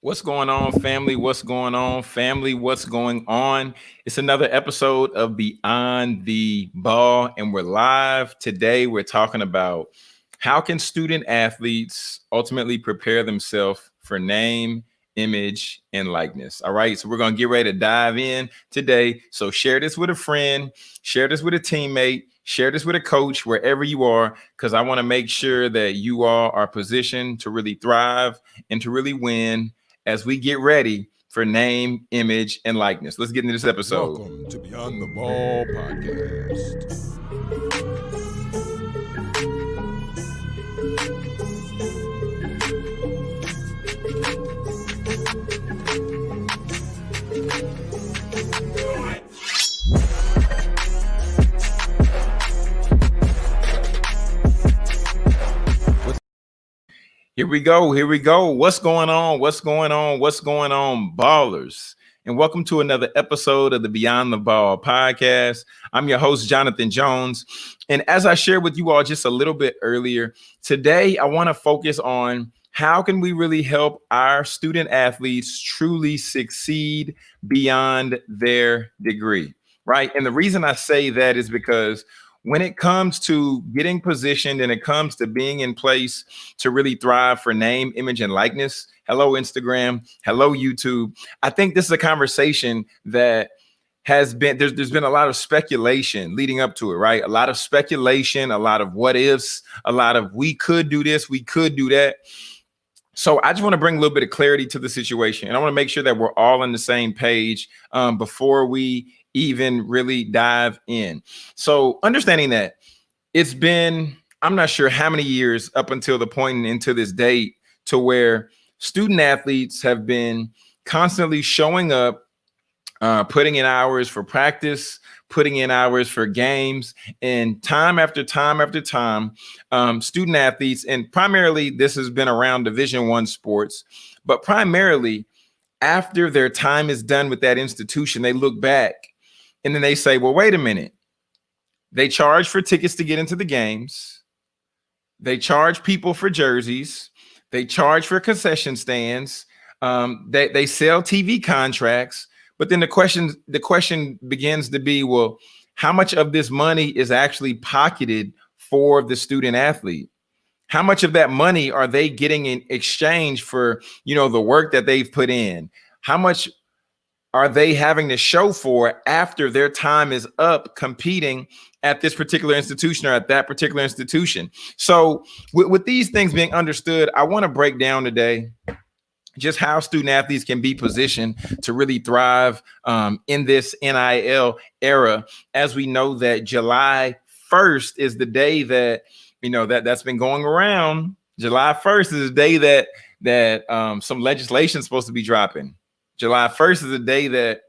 What's going on, family? What's going on, family? What's going on? It's another episode of Beyond the Ball, and we're live today. We're talking about how can student athletes ultimately prepare themselves for name, image, and likeness. All right, so we're going to get ready to dive in today. So share this with a friend, share this with a teammate, share this with a coach wherever you are, because I want to make sure that you all are positioned to really thrive and to really win as we get ready for name, image, and likeness. Let's get into this episode. Welcome to Beyond the Ball podcast. Here we go. Here we go. What's going on? What's going on? What's going on, ballers? And welcome to another episode of the Beyond the Ball podcast. I'm your host, Jonathan Jones. And as I shared with you all just a little bit earlier, today I want to focus on how can we really help our student athletes truly succeed beyond their degree, right? And the reason I say that is because when it comes to getting positioned and it comes to being in place to really thrive for name, image, and likeness, hello, Instagram, hello, YouTube. I think this is a conversation that has been there's there's been a lot of speculation leading up to it, right? A lot of speculation, a lot of what ifs, a lot of we could do this, we could do that. So I just want to bring a little bit of clarity to the situation, and I want to make sure that we're all on the same page um, before we even really dive in. So understanding that it's been, I'm not sure how many years up until the point into this date to where student athletes have been constantly showing up, uh, putting in hours for practice, putting in hours for games, and time after time after time, um, student athletes, and primarily this has been around Division One sports, but primarily after their time is done with that institution, they look back and then they say, well, wait a minute. They charge for tickets to get into the games. They charge people for jerseys. They charge for concession stands. Um, they, they sell TV contracts. But then the question, the question begins to be, well, how much of this money is actually pocketed for the student athlete? How much of that money are they getting in exchange for, you know, the work that they've put in? How much are they having to show for after their time is up competing at this particular institution or at that particular institution? So with, with these things being understood, I want to break down today just how student athletes can be positioned to really thrive um, in this NIL era, as we know that July 1st is the day that, you know, that that's been going around. July 1st is the day that that um, some legislation is supposed to be dropping. July 1st is the day that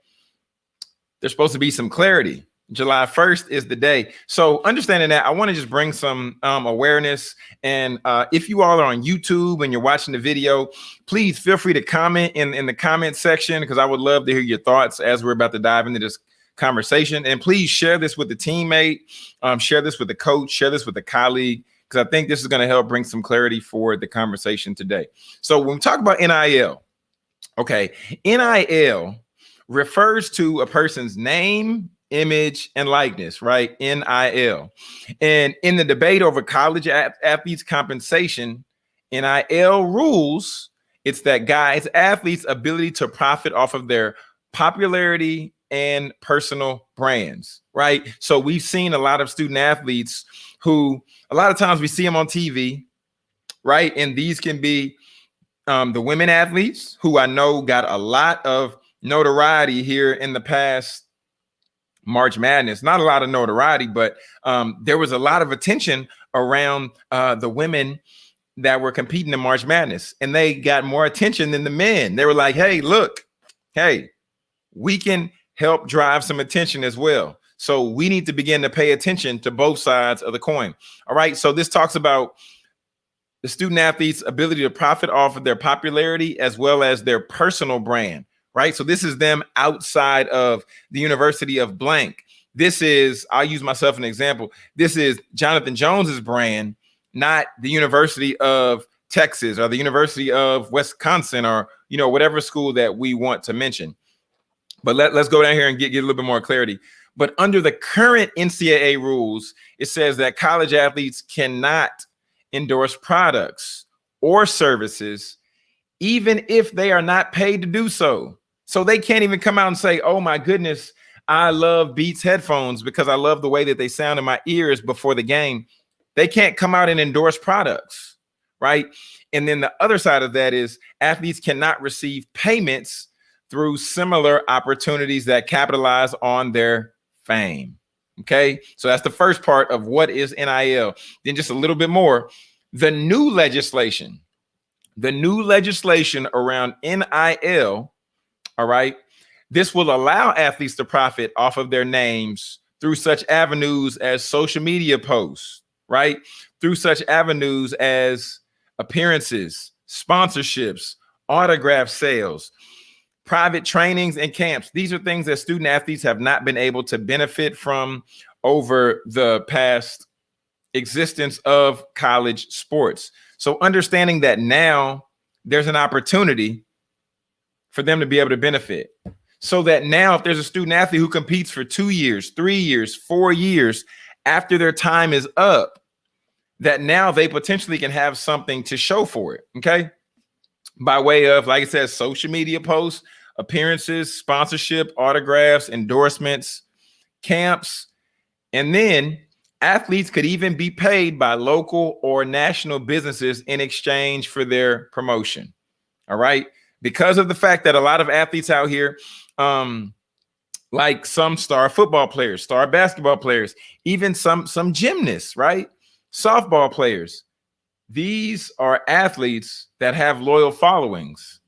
there's supposed to be some clarity. July 1st is the day. So understanding that, I want to just bring some um, awareness. And uh, if you all are on YouTube and you're watching the video, please feel free to comment in, in the comment section because I would love to hear your thoughts as we're about to dive into this conversation. And please share this with the teammate, um, share this with the coach, share this with a colleague, because I think this is going to help bring some clarity for the conversation today. So when we talk about NIL, Okay, NIL refers to a person's name, image, and likeness, right? NIL. And in the debate over college athletes' compensation, NIL rules it's that guys, athletes' ability to profit off of their popularity and personal brands, right? So we've seen a lot of student athletes who a lot of times we see them on TV, right? And these can be um, the women athletes who I know got a lot of notoriety here in the past March Madness. Not a lot of notoriety, but um, there was a lot of attention around uh, the women that were competing in March Madness, and they got more attention than the men. They were like, "Hey, look, hey, we can help drive some attention as well." So we need to begin to pay attention to both sides of the coin. All right. So this talks about the student athletes' ability to profit off of their popularity as well as their personal brand, right? So this is them outside of the University of blank. This is, I'll use myself an example. This is Jonathan Jones's brand, not the University of Texas or the University of Wisconsin or you know, whatever school that we want to mention. But let, let's go down here and get, get a little bit more clarity. But under the current NCAA rules, it says that college athletes cannot endorse products or services, even if they are not paid to do so. So they can't even come out and say, oh my goodness, I love Beats headphones because I love the way that they sound in my ears before the game. They can't come out and endorse products, right? And then the other side of that is athletes cannot receive payments through similar opportunities that capitalize on their fame. Okay, so that's the first part of what is NIL. Then just a little bit more. The new legislation, the new legislation around NIL, all right, this will allow athletes to profit off of their names through such avenues as social media posts, right? Through such avenues as appearances, sponsorships, autograph sales, private trainings and camps. These are things that student athletes have not been able to benefit from over the past existence of college sports. So understanding that now there's an opportunity for them to be able to benefit. So that now if there's a student athlete who competes for two years, three years, four years after their time is up, that now they potentially can have something to show for it. Okay. By way of, like I said, social media posts, appearances, sponsorship, autographs, endorsements, camps, and then athletes could even be paid by local or national businesses in exchange for their promotion. All right. Because of the fact that a lot of athletes out here, um, like some star football players, star basketball players, even some some gymnasts, right? Softball players. These are athletes that have loyal followings.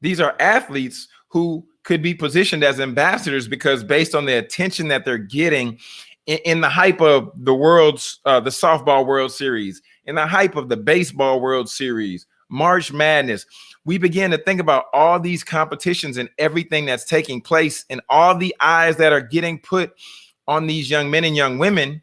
These are athletes who could be positioned as ambassadors because based on the attention that they're getting in, in the hype of the world's uh, the softball world series in the hype of the baseball world series march madness we begin to think about all these competitions and everything that's taking place and all the eyes that are getting put on these young men and young women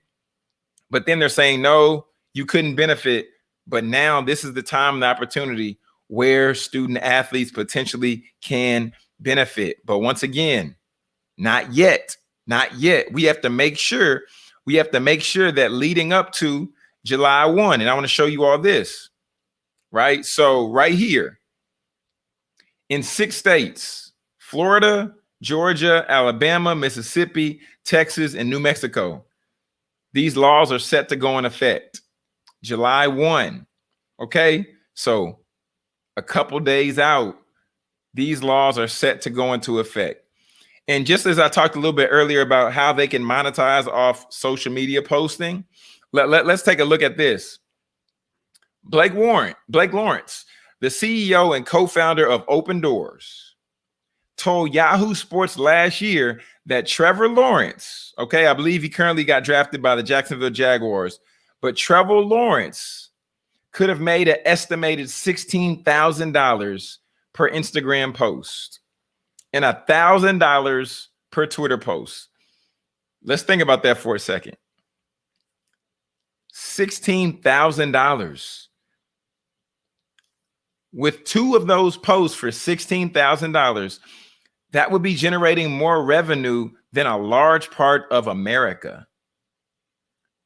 but then they're saying no you couldn't benefit but now this is the time and the opportunity where student athletes potentially can benefit but once again not yet not yet. We have to make sure we have to make sure that leading up to July 1, and I want to show you all this, right? So right here in six states, Florida, Georgia, Alabama, Mississippi, Texas, and New Mexico, these laws are set to go in effect July 1. Okay, so a couple days out, these laws are set to go into effect. And just as I talked a little bit earlier about how they can monetize off social media posting, let, let, let's take a look at this. Blake Warren, Blake Lawrence, the CEO and co-founder of Opendorse, told Yahoo Sports last year that Trevor Lawrence, okay, I believe he currently got drafted by the Jacksonville Jaguars, but Trevor Lawrence could have made an estimated $16,000 per Instagram post and thousand dollars per Twitter post. Let's think about that for a second. $16,000 with two of those posts for $16,000, that would be generating more revenue than a large part of America.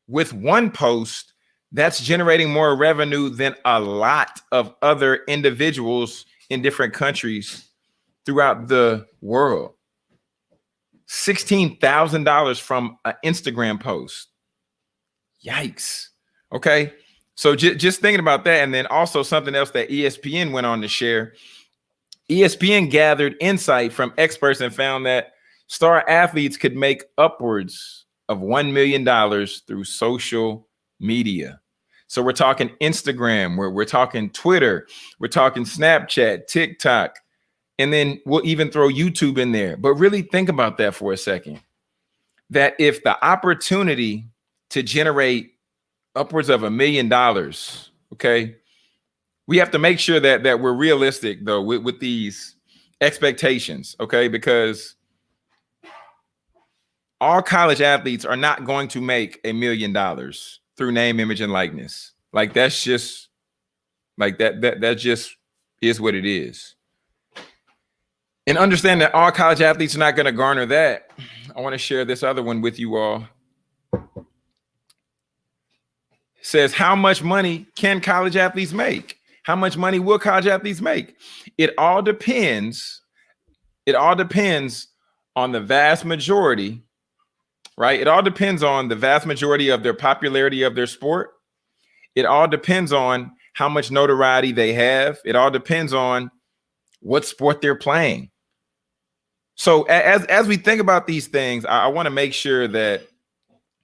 With one post, that's generating more revenue than a lot of other individuals in different countries throughout the world. $16,000 from an Instagram post. Yikes. Okay. So j- just thinking about that. And then also something else that ESPN went on to share. ESPN gathered insight from experts and found that star athletes could make upwards of $1 million through social media. So we're talking Instagram, we're, we're talking Twitter, we're talking Snapchat, TikTok, and then we'll even throw YouTube in there. But really think about that for a second. That if the opportunity to generate upwards of a million dollars, okay, we have to make sure that that we're realistic though with, with these expectations, okay, because all college athletes are not going to make a million dollars through name, image, and likeness. Like that's just like that that that just is what it is. And understand that all college athletes are not going to garner that. I want to share this other one with you all. Says, How much money can college athletes make? How much money will college athletes make? It all depends. It all depends on the vast majority, right? It all depends on the vast majority of their popularity of their sport. It all depends on how much notoriety they have. It all depends on what sport they're playing. So as as we think about these things, I, I want to make sure that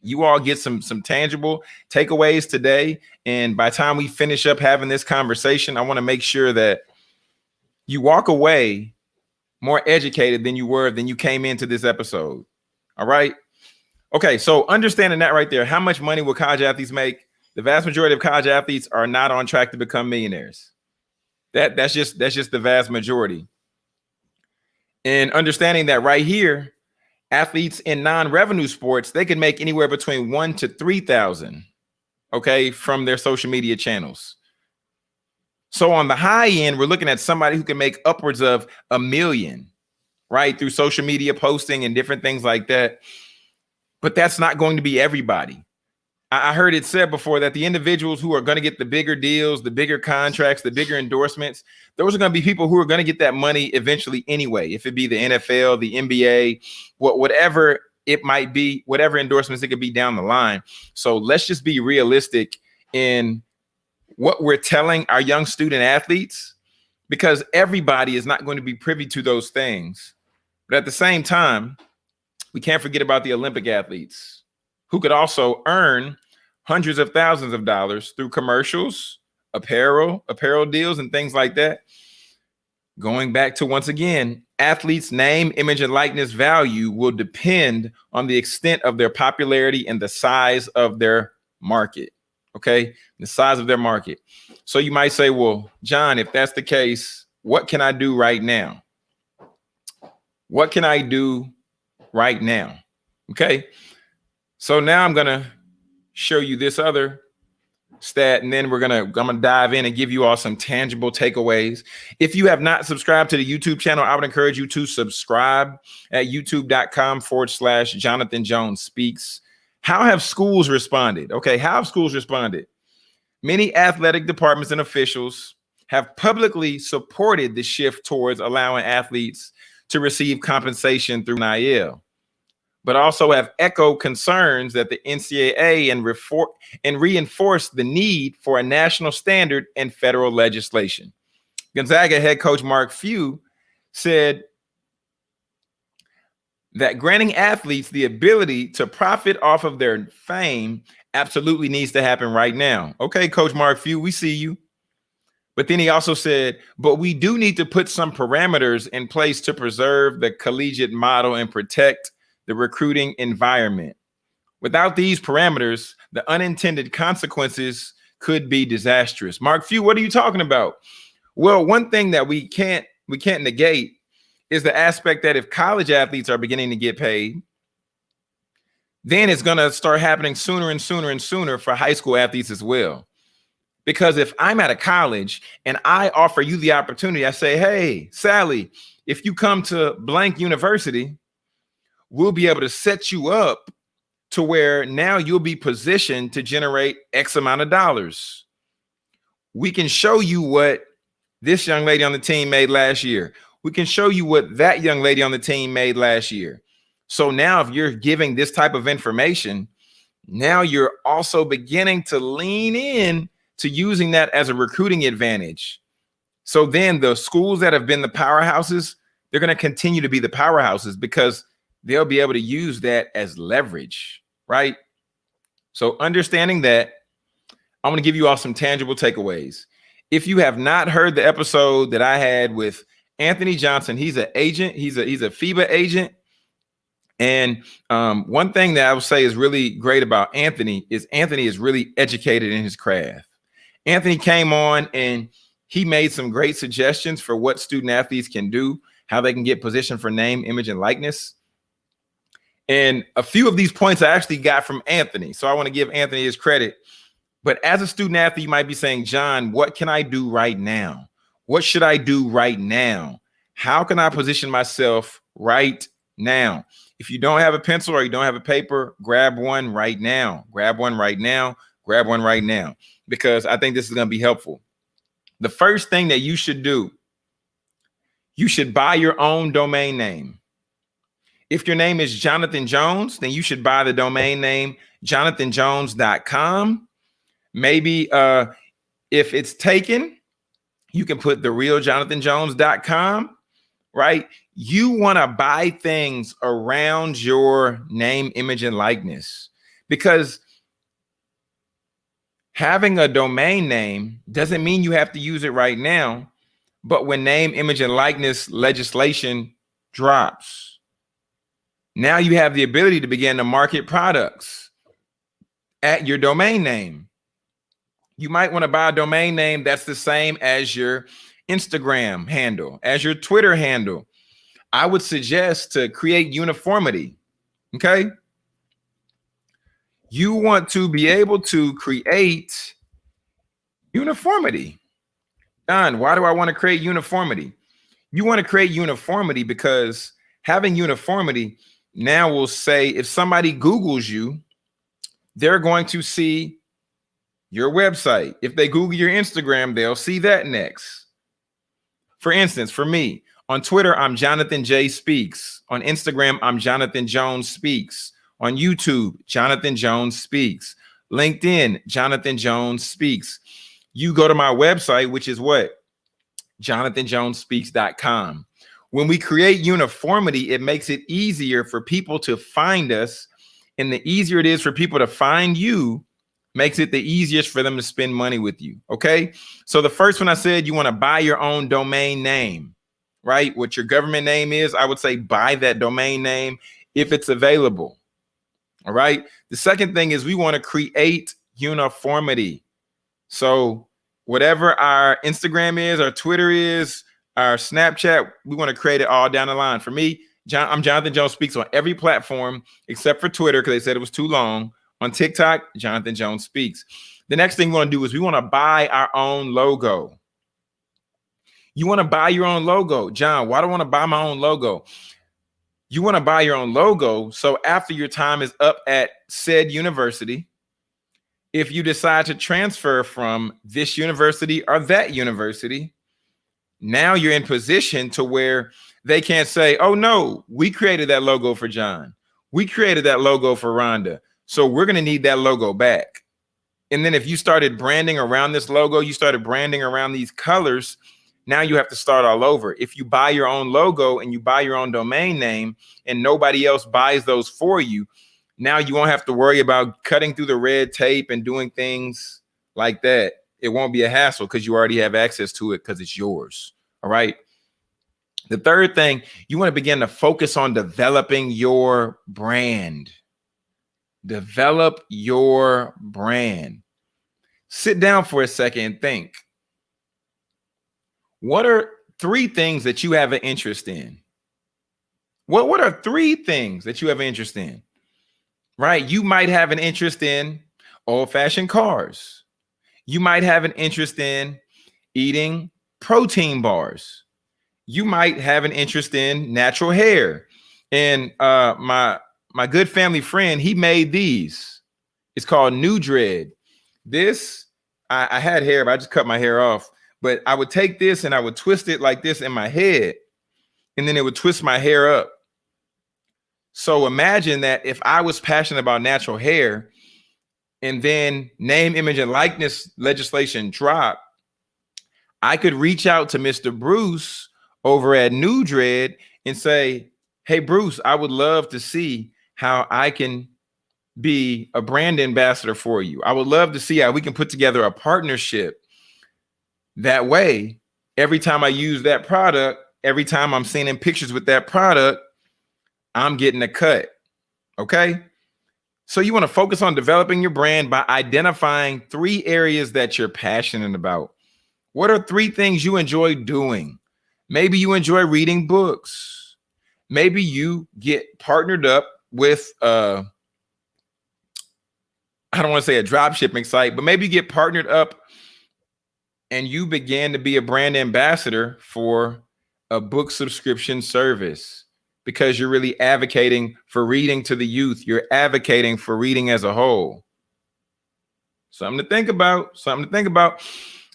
you all get some some tangible takeaways today. And by time we finish up having this conversation, I want to make sure that you walk away more educated than you were than you came into this episode. All right. Okay, so understanding that right there, how much money will college athletes make? The vast majority of college athletes are not on track to become millionaires. That that's just that's just the vast majority. And understanding that right here, athletes in non-revenue sports, they can make anywhere between one to 3,000, okay, from their social media channels. So on the high end, we're looking at somebody who can make upwards of a million, right, through social media posting and different things like that. But that's not going to be everybody. I heard it said before that the individuals who are going to get the bigger deals, the bigger contracts, the bigger endorsements, those are going to be people who are going to get that money eventually anyway. If it be the NFL, the NBA, what whatever it might be, whatever endorsements it could be down the line. So let's just be realistic in what we're telling our young student athletes, because everybody is not going to be privy to those things. But at the same time, we can't forget about the Olympic athletes who could also earn hundreds of thousands of dollars through commercials, apparel, apparel deals, and things like that. Going back to once again, athletes' name, image, and likeness value will depend on the extent of their popularity and the size of their market. Okay, the size of their market. So you might say, well, John, if that's the case, what can I do right now? What can I do right now? Okay, so now I'm gonna show you this other stat, and then we're gonna I'm gonna dive in and give you all some tangible takeaways. If you have not subscribed to the YouTube channel, I would encourage you to subscribe at youtube.com forward slash Jonathan Jones Speaks. How have schools responded? Okay, how have schools responded? Many athletic departments and officials have publicly supported the shift towards allowing athletes to receive compensation through NIL but also have echoed concerns that the NCAA and, refor- and reinforce the need for a national standard and federal legislation. Gonzaga head coach Mark Few said that granting athletes the ability to profit off of their fame absolutely needs to happen right now. Okay, Coach Mark Few, we see you. But then he also said, but we do need to put some parameters in place to preserve the collegiate model and protect the recruiting environment. Without these parameters, the unintended consequences could be disastrous. Mark Few, what are you talking about? Well, one thing that we can't we can't negate is the aspect that if college athletes are beginning to get paid, then it's going to start happening sooner and sooner and sooner for high school athletes as well. Because if I'm at a college and I offer you the opportunity, I say, hey, Sally, if you come to blank university, we'll be able to set you up to where now you'll be positioned to generate X amount of dollars. We can show you what this young lady on the team made last year. We can show you what that young lady on the team made last year. So now if you're giving this type of information, now you're also beginning to lean in to using that as a recruiting advantage. So then the schools that have been the powerhouses, they're going to continue to be the powerhouses because they'll be able to use that as leverage, right? So understanding that, I'm going to give you all some tangible takeaways. If you have not heard the episode that I had with Anthony Johnson, he's an agent, he's a he's a FIBA agent. And um, one thing that I would say is really great about Anthony is Anthony is really educated in his craft. Anthony came on and he made some great suggestions for what student athletes can do, how they can get positioned for name, image, and likeness. And a few of these points I actually got from Anthony. So I want to give Anthony his credit. But as a student athlete, you might be saying, John, what can I do right now? What should I do right now? How can I position myself right now? If you don't have a pencil or you don't have a paper, grab one right now. Grab one right now. Grab one right now because I think this is going to be helpful. The first thing that you should do, you should buy your own domain name. If your name is Jonathan Jones, then you should buy the domain name jonathanjones.com. Maybe uh, if it's taken, you can put the real jonathanjones.com, right? You want to buy things around your name, image, and likeness because having a domain name doesn't mean you have to use it right now. But when name, image, and likeness legislation drops, now you have the ability to begin to market products at your domain name. You might want to buy a domain name that's the same as your Instagram handle, as your Twitter handle. I would suggest to create uniformity. Okay. You want to be able to create uniformity. Don, why do I want to create uniformity? You want to create uniformity because having uniformity now will say if somebody Googles you, they're going to see your website. If they Google your Instagram, they'll see that next. For instance, for me, on Twitter, I'm Jonathan J Speaks. On Instagram, I'm Jonathan Jones Speaks. On YouTube, Jonathan Jones Speaks. LinkedIn, Jonathan Jones Speaks. You go to my website, which is what? JonathanJonesSpeaks.com. When we create uniformity, it makes it easier for people to find us. And the easier it is for people to find you, makes it the easiest for them to spend money with you. Okay. So the first one I said, you want to buy your own domain name, right? What your government name is, I would say buy that domain name if it's available. All right. The second thing is we want to create uniformity. So whatever our Instagram is, our Twitter is, our Snapchat, we want to create it all down the line. For me, John, I'm Jonathan Jones Speaks on every platform except for Twitter because they said it was too long. On TikTok, Jonathan Jones Speaks. The next thing we want to do is we want to buy our own logo. You want to buy your own logo. John, why do I want to buy my own logo? You want to buy your own logo. So after your time is up at said university, if you decide to transfer from this university or that university, now you're in position to where they can't say, oh no, we created that logo for John. We created that logo for Rhonda. So we're going to need that logo back. And then if you started branding around this logo, you started branding around these colors, now you have to start all over. If you buy your own logo and you buy your own domain name and nobody else buys those for you, now you won't have to worry about cutting through the red tape and doing things like that. It won't be a hassle because you already have access to it because it's yours. All right. The third thing, you want to begin to focus on developing your brand. Develop your brand. Sit down for a second and think. What are three things that you have an interest in? What, what are three things that you have an interest in? Right? You might have an interest in old-fashioned cars. You might have an interest in eating protein bars. You might have an interest in natural hair. And uh, my my good family friend, he made these. It's called NuDred. This, I, I had hair, but I just cut my hair off. But I would take this and I would twist it like this in my head, and then it would twist my hair up. So imagine that if I was passionate about natural hair, and then name, image, and likeness legislation dropped, I could reach out to Mr. Bruce over at NuDred and say, Hey, Bruce, I would love to see how I can be a brand ambassador for you. I would love to see how we can put together a partnership. That way, every time I use that product, every time I'm seeing pictures with that product, I'm getting a cut. Okay. So you want to focus on developing your brand by identifying three areas that you're passionate about. What are three things you enjoy doing? Maybe you enjoy reading books. Maybe you get partnered up with uh I don't want to say a drop shipping site, but maybe you get partnered up and you begin to be a brand ambassador for a book subscription service because you're really advocating for reading to the youth. You're advocating for reading as a whole. Something to think about, something to think about.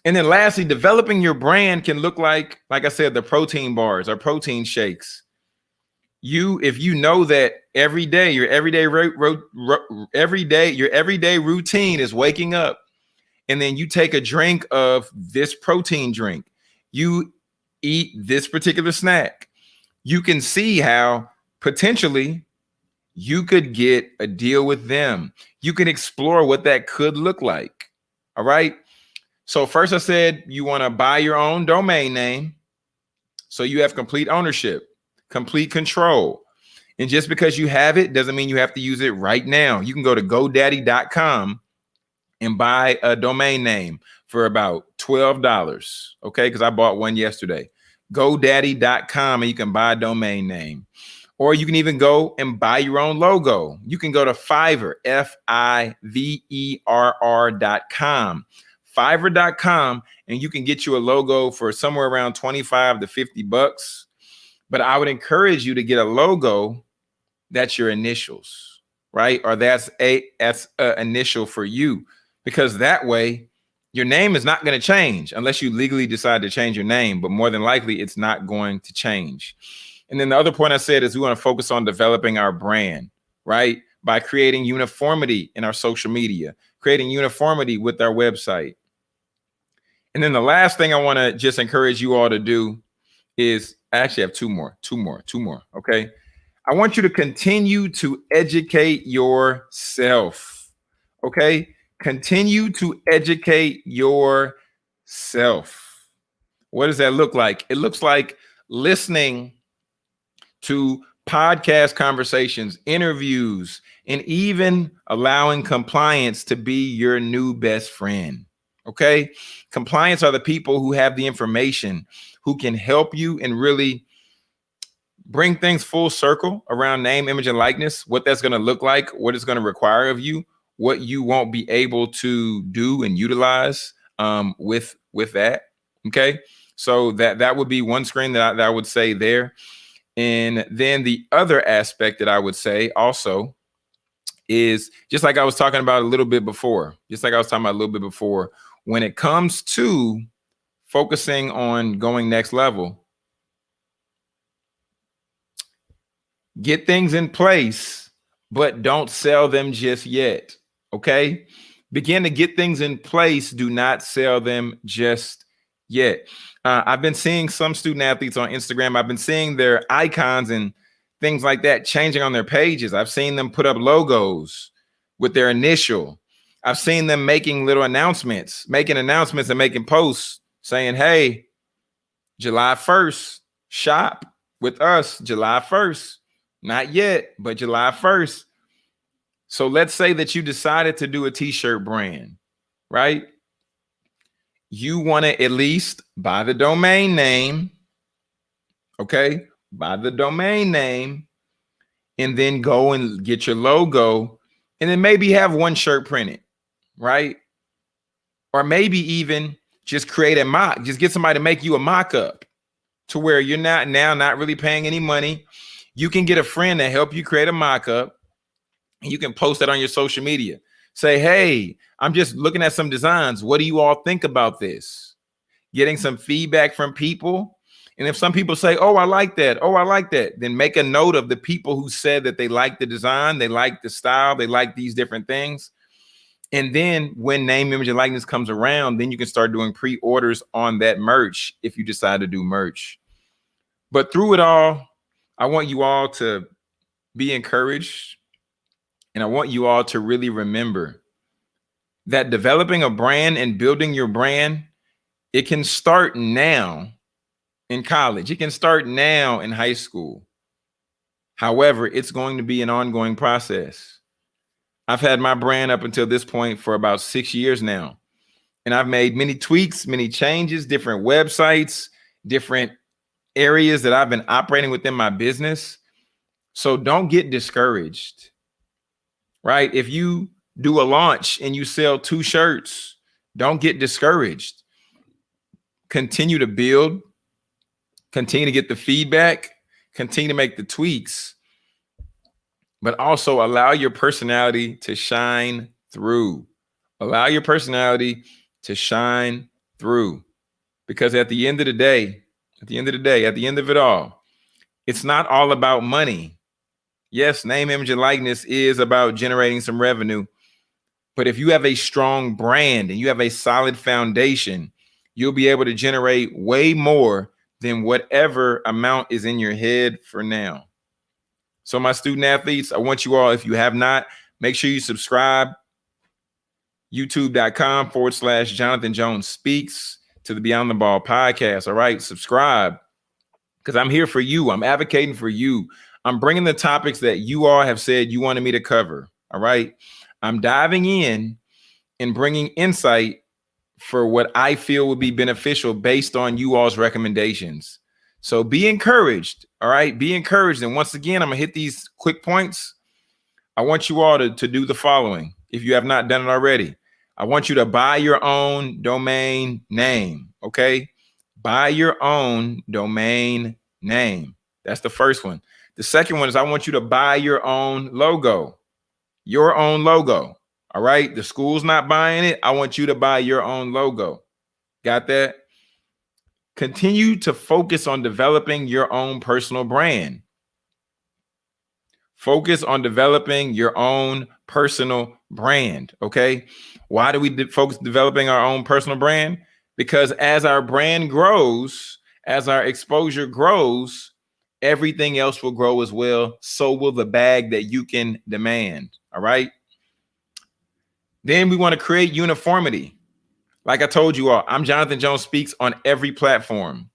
And then lastly, developing your brand can look like, like I said, the protein bars or protein shakes. You, if you know that every day, your everyday, every day, your everyday routine is waking up, and then you take a drink of this protein drink, you eat this particular snack, you can see how potentially you could get a deal with them. You can explore what that could look like. All right. So first I said you want to buy your own domain name. So you have complete ownership, complete control. And just because you have it doesn't mean you have to use it right now. You can go to godaddy.com and buy a domain name for about $12. Okay. Because I bought one yesterday. GoDaddy.com and you can buy a domain name. Or you can even go and buy your own logo. You can go to Fiverr, F I V E R R.com fiverr.com and you can get you a logo for somewhere around 25 to 50 bucks. But I would encourage you to get a logo that's your initials, right? Or that's a that's a uh, initial for you because that way your name is not going to change unless you legally decide to change your name, but more than likely it's not going to change. And then the other point I said is we want to focus on developing our brand, right? By creating uniformity in our social media, creating uniformity with our website, and then the last thing I want to just encourage you all to do is I actually have two more, two more, two more. Okay. I want you to continue to educate yourself. Okay. Continue to educate yourself. What does that look like? It looks like listening to podcast conversations, interviews, and even allowing compliance to be your new best friend. Okay. Compliance are the people who have the information, who can help you and really bring things full circle around name, image, and likeness, what that's going to look like, what it's going to require of you, what you won't be able to do and utilize um, with with that. Okay. So that that would be one screen that I, that I would say there. And then the other aspect that I would say also is just like I was talking about a little bit before, just like I was talking about a little bit before, when it comes to focusing on going next level, get things in place, but don't sell them just yet. Okay. Begin to get things in place. Do not sell them just yet. Uh, I've been seeing some student athletes on Instagram. I've been seeing their icons and things like that changing on their pages. I've seen them put up logos with their initial. I've seen them making little announcements, making announcements and making posts saying, hey, July 1st, shop with us July 1st. Not yet, but July 1st. So let's say that you decided to do a t-shirt brand, right? You want to at least buy the domain name, okay? Buy the domain name and then go and get your logo and then maybe have one shirt printed right? Or maybe even just create a mock, just get somebody to make you a mock up to where you're not now not really paying any money. You can get a friend to help you create a mock up. And you can post it on your social media. Say, hey, I'm just looking at some designs. What do you all think about this? Getting some feedback from people. And if some people say, oh, I like that. Oh, I like that. Then make a note of the people who said that they like the design, they like the style, they like these different things. And then when name, image, and likeness comes around, then you can start doing pre-orders on that merch if you decide to do merch. But through it all, I want you all to be encouraged. And I want you all to really remember that developing a brand and building your brand, it can start now in college. It can start now in high school. However, it's going to be an ongoing process. I've had my brand up until this point for about six years now. And I've made many tweaks, many changes, different websites, different areas that I've been operating within my business. So don't get discouraged, right? If you do a launch and you sell two shirts, don't get discouraged. Continue to build, continue to get the feedback, continue to make the tweaks, but also allow your personality to shine through. Allow your personality to shine through. Because at the end of the day, at the end of the day, at the end of it all, it's not all about money. Yes, name, image, and likeness is about generating some revenue. But if you have a strong brand and you have a solid foundation, you'll be able to generate way more than whatever amount is in your head for now. So my student athletes, I want you all, if you have not, make sure you subscribe. YouTube.com forward slash Jonathan Jones speaks to the Beyond the Ball podcast. All right, subscribe because I'm here for you. I'm advocating for you. I'm bringing the topics that you all have said you wanted me to cover. All right. I'm diving in and bringing insight for what I feel would be beneficial based on you all's recommendations. So be encouraged. All right. Be encouraged. And once again, I'm going to hit these quick points. I want you all to, to do the following if you have not done it already. I want you to buy your own domain name. Okay. Buy your own domain name. That's the first one. The second one is I want you to buy your own logo, your own logo. All right. The school's not buying it. I want you to buy your own logo. Got that? Continue to focus on developing your own personal brand. Focus on developing your own personal brand. Okay. Why do we de focus developing our own personal brand? Because as our brand grows, as our exposure grows, everything else will grow as well. So will the bag that you can demand. All right. Then we want to create uniformity. Like I told you all, I'm Jonathan Jones Speaks on every platform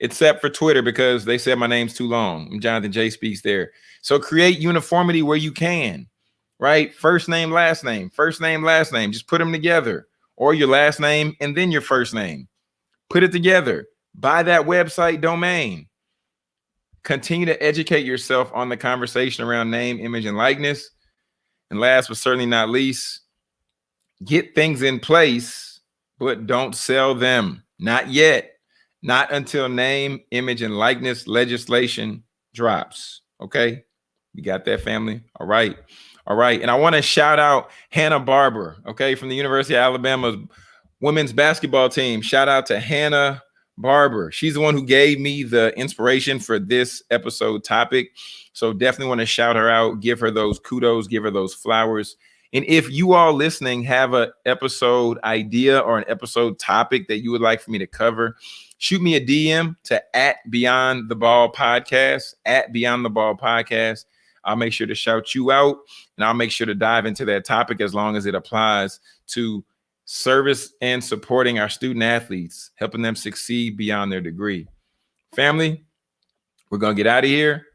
except for Twitter because they said my name's too long. I'm Jonathan J Speaks there. So create uniformity where you can, right? First name, last name, first name, last name. Just put them together or your last name and then your first name. Put it together. Buy that website domain. Continue to educate yourself on the conversation around name, image, and likeness. And last but certainly not least, get things in place, but don't sell them. Not yet. Not until name, image, and likeness legislation drops. Okay. You got that family? All right. All right. And I want to shout out Hannah Barber, okay, from the University of Alabama's women's basketball team. Shout out to Hannah Barber. She's the one who gave me the inspiration for this episode topic. So definitely want to shout her out, give her those kudos, give her those flowers. And if you all listening have an episode idea or an episode topic that you would like for me to cover, shoot me a DM to at Beyond the Ball Podcast, at Beyond the Ball Podcast. I'll make sure to shout you out and I'll make sure to dive into that topic as long as it applies to service and supporting our student athletes, helping them succeed beyond their degree. Family, we're going to get out of here.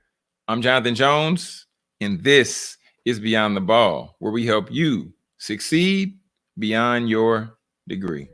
I'm Jonathan Jones, and this is Beyond the Ball, where we help you succeed beyond your degree.